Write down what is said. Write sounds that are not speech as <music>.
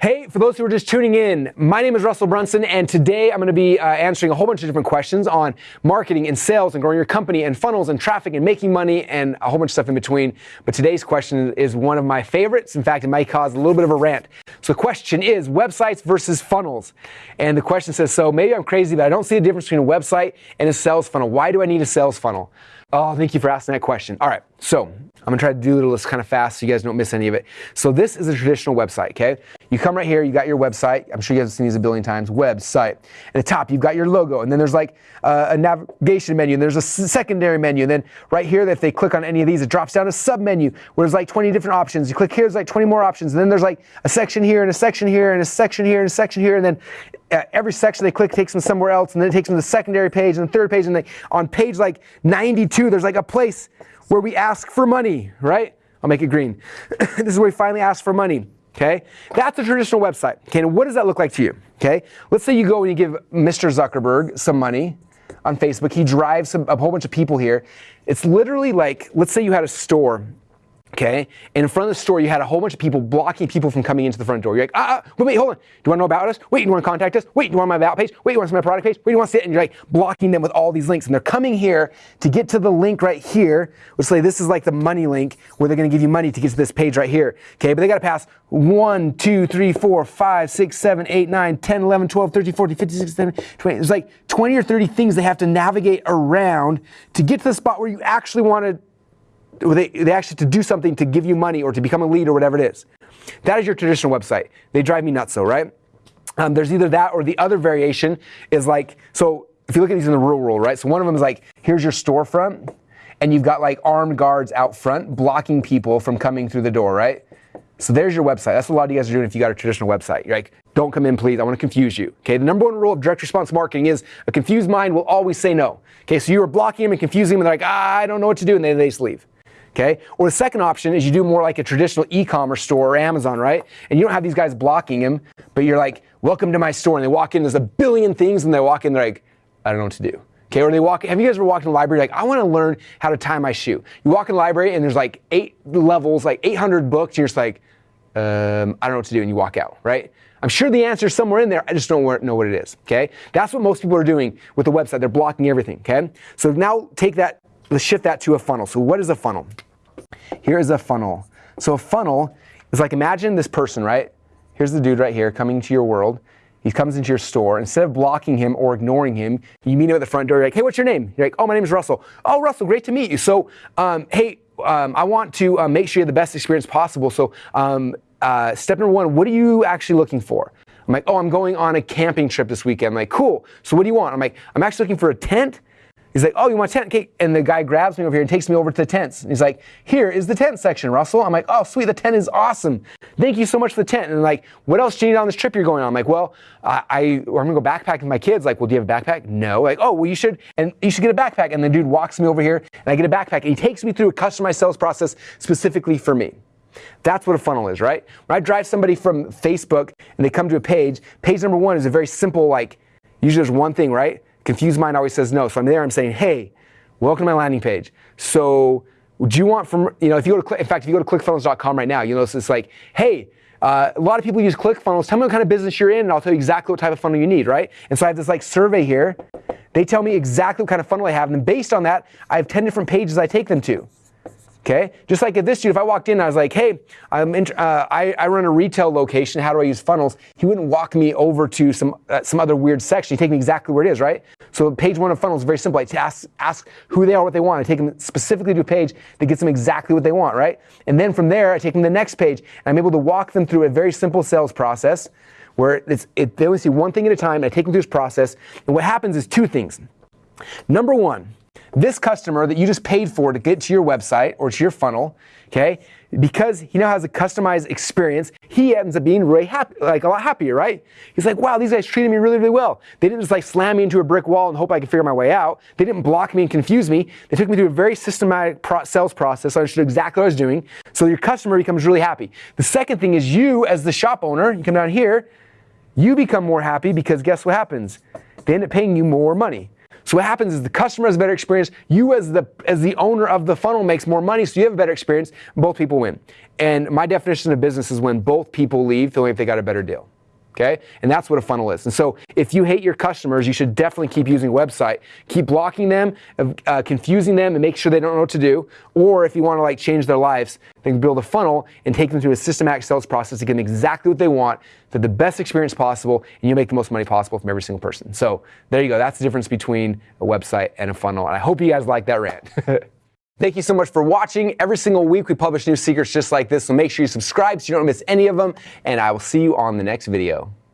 Hey, for those who are just tuning in, my name is Russell Brunson, and today I'm going to be uh, answering a whole bunch of different questions on marketing and sales and growing your company and funnels and traffic and making money and a whole bunch of stuff in between. But today's question is one of my favorites. In fact, it might cause a little bit of a rant. So the question is websites versus funnels. And the question says, so maybe I'm crazy, but I don't see the difference between a website and a sales funnel. Why do I need a sales funnel? Oh, thank you for asking that question. All right, so I'm gonna try to do this kind of fast so you guys don't miss any of it. So this is a traditional website, okay? You come right here, you got your website. I'm sure you guys have seen these a billion times. Website. At the top, you've got your logo, and then there's like uh, a navigation menu, and there's a secondary menu. And then right here, if they click on any of these, it drops down a sub menu where there's like 20 different options. You click here, there's like 20 more options. And then there's like a section here, and a section here, and a section here, and a section here, and then Uh, every section they click takes them somewhere else, and then it takes them to the secondary page and the third page, and they, on page like 92, there's like a place where we ask for money, right? I'll make it green. <coughs> this is where we finally ask for money. Okay, that's a traditional website. Okay, what does that look like to you? Okay, let's say you go and you give Mr. Zuckerberg some money on Facebook. He drives a whole bunch of people here. It's literally like, let's say you had a store Okay, and in front of the store, you had a whole bunch of people blocking people from coming into the front door. You're like, ah wait, wait, hold on. Do you want to know about us? Wait, do you want to contact us? Wait, do you want my about page? Wait, do you want to see my product page? Wait, do you want to see it? And you're like blocking them with all these links. And they're coming here to get to the link right here, which say this is like the money link where they're going to give you money to get to this page right here. Okay, but they got to pass 1, 2, 3, 4, 5, 6, 7, 8, 9, 10, 11, 12, 13, 14, 15, 16, 17, 20. There's like 20 or 30 things they have to navigate around to get to the spot where you actually want to they, they actually to do something to give you money or to become a lead or whatever it is. That is your traditional website. They drive me nuts though, right? Um, there's either that or the other variation is like, so if you look at these in the real world, right? So one of them is like, here's your storefront, and you've got like armed guards out front blocking people from coming through the door, right? So there's your website. That's what a lot of you guys are doing if you got a traditional website. You're like, don't come in, please. I want to confuse you. Okay. The number one rule of direct response marketing is a confused mind will always say no. Okay. So you are blocking them and confusing them, and they're like, ah, I don't know what to do, and they, they just leave. Okay? Or the second option is you do more like a traditional e-commerce store or Amazon, right? And you don't have these guys blocking him, but you're like, welcome to my store. And they walk in, there's a billion things, and they walk in, they're like, I don't know what to do. Okay, or they walk, have you guys ever walked in the library like, I want to learn how to tie my shoe? You walk in the library and there's like eight levels, like 800 books, and you're just like, um, I don't know what to do, and you walk out, right? I'm sure the answer is somewhere in there, I just don't know what it is, okay? That's what most people are doing with the website. They're blocking everything, okay? So now take that, let's shift that to a funnel. So what is a funnel? Here is a funnel. So a funnel is like imagine this person, right? Here's the dude right here coming to your world. He comes into your store. Instead of blocking him or ignoring him, you meet him at the front door. You're like, hey, what's your name? You're like, oh, my name is Russell. Oh, Russell, great to meet you. So, um, hey, um, I want to uh, make sure you have the best experience possible. So, um, uh, step number one, what are you actually looking for? I'm like, oh, I'm going on a camping trip this weekend. I'm like, cool. So what do you want? I'm like, I'm actually looking for a tent He's like, oh, you want a tent? Okay. And the guy grabs me over here and takes me over to the tents. And he's like, here is the tent section, Russell. I'm like, oh, sweet, the tent is awesome. Thank you so much for the tent. And like, what else do you need on this trip you're going on? I'm like, well, I, I am gonna go backpacking with my kids. Like, well, do you have a backpack? No. Like, oh, well, you should, and you should get a backpack. And the dude walks me over here, and I get a backpack, and he takes me through a customized sales process specifically for me. That's what a funnel is, right? When I drive somebody from Facebook and they come to a page, page number one is a very simple, like, usually there's one thing, right? Confused mind always says no. So I'm there, I'm saying, hey, welcome to my landing page. So do you want from, you know, if you go to, click, in fact, if you go to clickfunnels.com right now, you'll notice it's like, hey, uh, a lot of people use ClickFunnels. Tell me what kind of business you're in, and I'll tell you exactly what type of funnel you need, right? And so I have this like survey here. They tell me exactly what kind of funnel I have, and based on that, I have 10 different pages I take them to. Okay, just like at this dude, if I walked in I was like, hey, I'm in, uh, I, I, run a retail location, how do I use funnels? He wouldn't walk me over to some, uh, some other weird section. He'd take me exactly where it is, right? So page one of funnels is very simple. I ask, ask who they are, what they want. I take them specifically to a page that gets them exactly what they want, right? And then from there, I take them to the next page, and I'm able to walk them through a very simple sales process where it, they only see one thing at a time, I take them through this process. And what happens is two things. Number one, this customer that you just paid for to get to your website or to your funnel, okay, because he now has a customized experience, he ends up being really happy, like a lot happier, right? He's like, wow, these guys treated me really, really well. They didn't just like slam me into a brick wall and hope I could figure my way out. They didn't block me and confuse me. They took me through a very systematic pro- sales process. So I understood exactly what I was doing. So your customer becomes really happy. The second thing is you, as the shop owner, you come down here, you become more happy because guess what happens? They end up paying you more money. So what happens is the customer has a better experience. You as the as the owner of the funnel makes more money, so you have a better experience. Both people win. And my definition of business is when both people leave feeling if they got a better deal okay? And that's what a funnel is. And so if you hate your customers, you should definitely keep using a website. Keep blocking them, uh, confusing them, and make sure they don't know what to do. Or if you want to like change their lives, then build a funnel and take them through a systematic sales process to get them exactly what they want, to the best experience possible, and you'll make the most money possible from every single person. So there you go. That's the difference between a website and a funnel. And I hope you guys like that rant. <laughs> Thank you so much for watching. Every single week we publish new secrets just like this, so make sure you subscribe so you don't miss any of them, and I will see you on the next video.